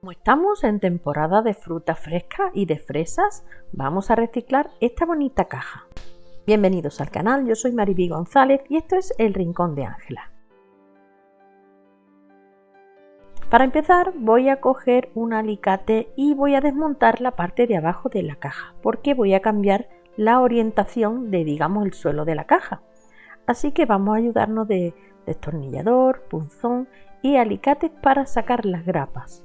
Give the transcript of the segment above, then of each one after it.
Como estamos en temporada de fruta fresca y de fresas, vamos a reciclar esta bonita caja. Bienvenidos al canal, yo soy Mariby González y esto es El Rincón de Ángela. Para empezar voy a coger un alicate y voy a desmontar la parte de abajo de la caja porque voy a cambiar la orientación de digamos el suelo de la caja. Así que vamos a ayudarnos de destornillador, punzón y alicates para sacar las grapas.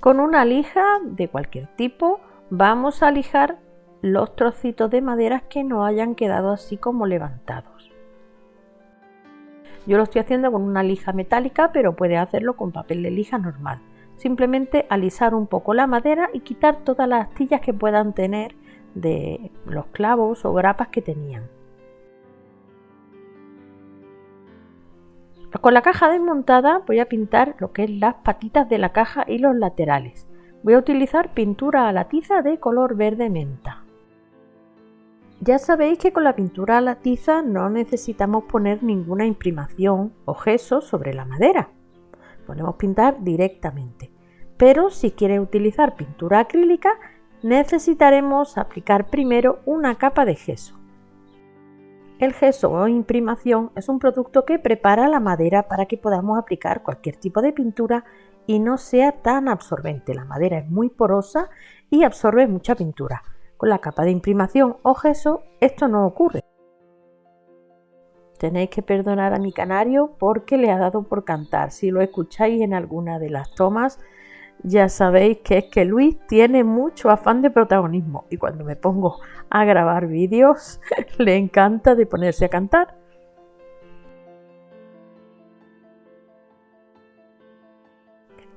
Con una lija de cualquier tipo vamos a lijar los trocitos de madera que no hayan quedado así como levantados. Yo lo estoy haciendo con una lija metálica, pero puede hacerlo con papel de lija normal. Simplemente alisar un poco la madera y quitar todas las astillas que puedan tener de los clavos o grapas que tenían. Con la caja desmontada voy a pintar lo que es las patitas de la caja y los laterales. Voy a utilizar pintura a la tiza de color verde menta. Ya sabéis que con la pintura a la tiza no necesitamos poner ninguna imprimación o gesso sobre la madera. Podemos pintar directamente. Pero si quieres utilizar pintura acrílica necesitaremos aplicar primero una capa de gesso. El gesso o imprimación es un producto que prepara la madera para que podamos aplicar cualquier tipo de pintura y no sea tan absorbente. La madera es muy porosa y absorbe mucha pintura. Con la capa de imprimación o gesso esto no ocurre. Tenéis que perdonar a mi canario porque le ha dado por cantar. Si lo escucháis en alguna de las tomas, ya sabéis que es que Luis tiene mucho afán de protagonismo y cuando me pongo a grabar vídeos le encanta de ponerse a cantar.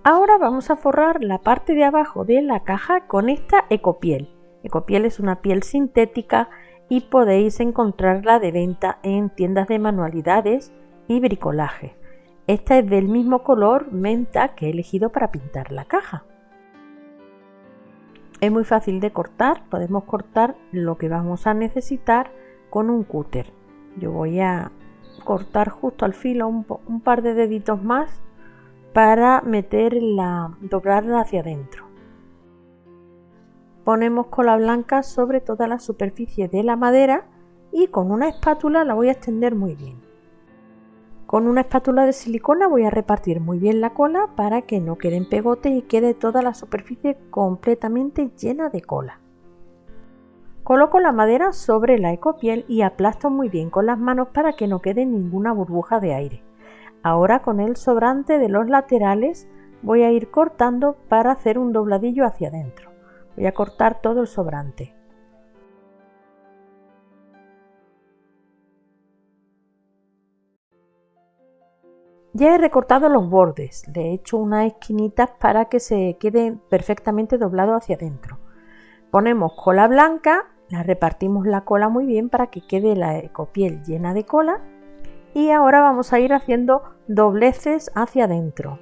Ahora vamos a forrar la parte de abajo de la caja con esta ecopiel. Ecopiel es una piel sintética y podéis encontrarla de venta en tiendas de manualidades y bricolaje. Esta es del mismo color menta que he elegido para pintar la caja. Es muy fácil de cortar, podemos cortar lo que vamos a necesitar con un cúter. Yo voy a cortar justo al filo un, par de deditos más para meter la, doblarla hacia adentro. Ponemos cola blanca sobre toda la superficie de la madera y con una espátula la voy a extender muy bien. Con una espátula de silicona voy a repartir muy bien la cola para que no queden pegotes y quede toda la superficie completamente llena de cola. Coloco la madera sobre la ecopiel y aplasto muy bien con las manos para que no quede ninguna burbuja de aire. Ahora con el sobrante de los laterales voy a ir cortando para hacer un dobladillo hacia adentro. Voy a cortar todo el sobrante. Ya he recortado los bordes, le he hecho unas esquinitas para que se quede perfectamente doblado hacia adentro. Ponemos cola blanca, la repartimos la cola muy bien para que quede la ecopiel llena de cola y ahora vamos a ir haciendo dobleces hacia adentro.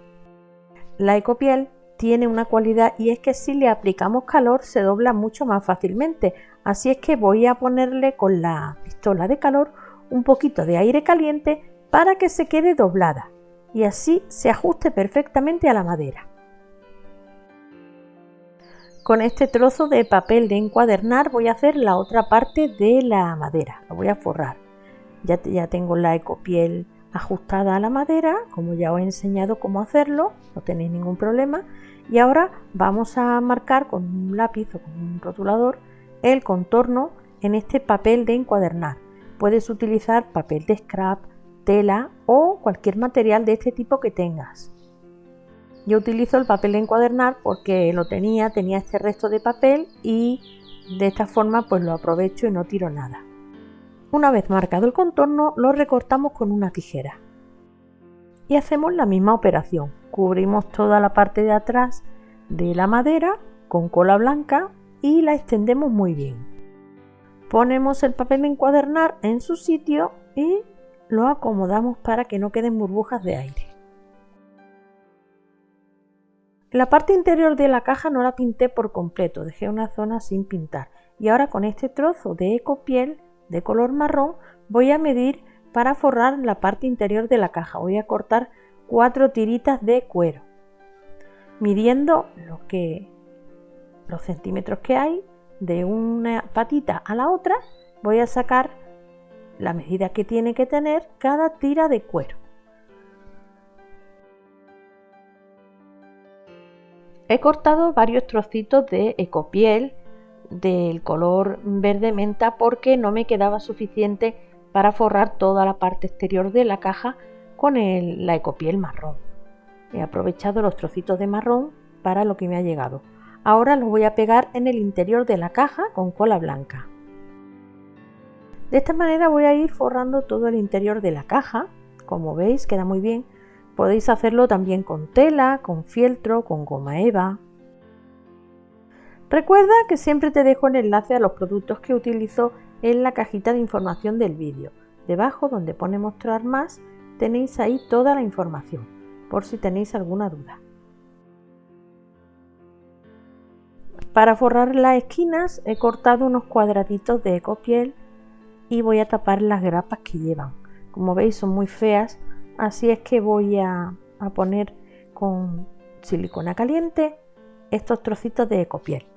La ecopiel tiene una cualidad y es que si le aplicamos calor se dobla mucho más fácilmente, así es que voy a ponerle con la pistola de calor un poquito de aire caliente para que se quede doblada y así se ajuste perfectamente a la madera. Con este trozo de papel de encuadernar voy a hacer la otra parte de la madera, la voy a forrar. Ya, ya tengo la ecopiel ajustada a la madera, como ya os he enseñado cómo hacerlo, no tenéis ningún problema. Y ahora vamos a marcar con un lápiz o con un rotulador el contorno en este papel de encuadernar. Puedes utilizar papel de scrap, tela o cualquier material de este tipo que tengas. Yo utilizo el papel de encuadernar porque lo tenía, tenía este resto de papel y de esta forma pues lo aprovecho y no tiro nada. Una vez marcado el contorno lo recortamos con una tijera. Y hacemos la misma operación. Cubrimos toda la parte de atrás de la madera con cola blanca y la extendemos muy bien. Ponemos el papel de encuadernar en su sitio y lo acomodamos para que no queden burbujas de aire. La parte interior de la caja no la pinté por completo, dejé una zona sin pintar. Y ahora con este trozo de ecopiel de color marrón voy a medir para forrar la parte interior de la caja. Voy a cortar cuatro tiritas de cuero, midiendo lo que, los centímetros que hay de una patita a la otra, voy a sacar la medida que tiene que tener cada tira de cuero. He cortado varios trocitos de ecopiel del color verde menta porque no me quedaba suficiente para forrar toda la parte exterior de la caja con la ecopiel marrón. He aprovechado los trocitos de marrón para lo que me ha llegado. Ahora los voy a pegar en el interior de la caja con cola blanca. De esta manera voy a ir forrando todo el interior de la caja. Como veis queda muy bien Podéis hacerlo también con tela, con fieltro, con goma eva. Recuerda que siempre te dejo el enlace a los productos que utilizo en la cajita de información del vídeo. Debajo donde pone mostrar más tenéis ahí toda la información, por si tenéis alguna duda. Para forrar las esquinas he cortado unos cuadraditos de ecopiel y voy a tapar las grapas que llevan. Como veis son muy feas, Así es que voy a, poner con silicona caliente estos trocitos de ecopiel.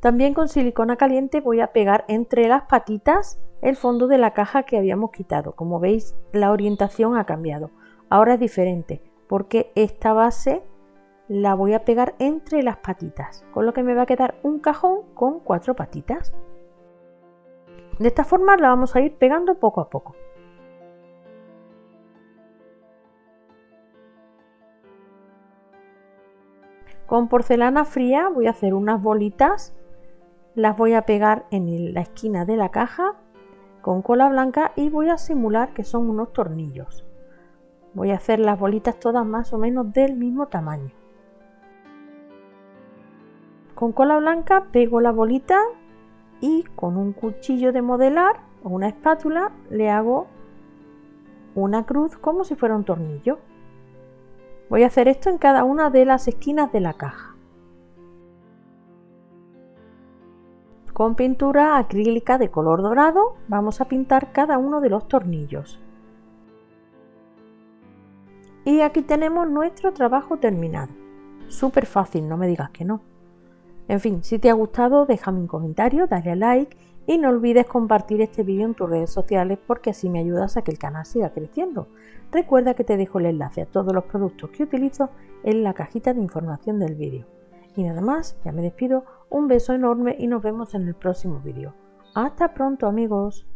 También con silicona caliente voy a pegar entre las patitas el fondo de la caja que habíamos quitado. Como veis la orientación ha cambiado. Ahora es diferente porque esta base la voy a pegar entre las patitas, con lo que me va a quedar un cajón con cuatro patitas. De esta forma la vamos a ir pegando poco a poco. Con porcelana fría voy a hacer unas bolitas, las voy a pegar en la esquina de la caja con cola blanca y voy a simular que son unos tornillos. Voy a hacer las bolitas todas más o menos del mismo tamaño. Con cola blanca pego la bolita y con un cuchillo de modelar o una espátula le hago una cruz como si fuera un tornillo. Voy a hacer esto en cada una de las esquinas de la caja. Con pintura acrílica de color dorado vamos a pintar cada uno de los tornillos. Y aquí tenemos nuestro trabajo terminado. Súper fácil, no me digas que no. En fin, si te ha gustado déjame un comentario, dale a like y no olvides compartir este vídeo en tus redes sociales porque así me ayudas a que el canal siga creciendo. Recuerda que te dejo el enlace a todos los productos que utilizo en la cajita de información del vídeo. Y nada más, ya me despido, un beso enorme y nos vemos en el próximo vídeo. Hasta pronto amigos.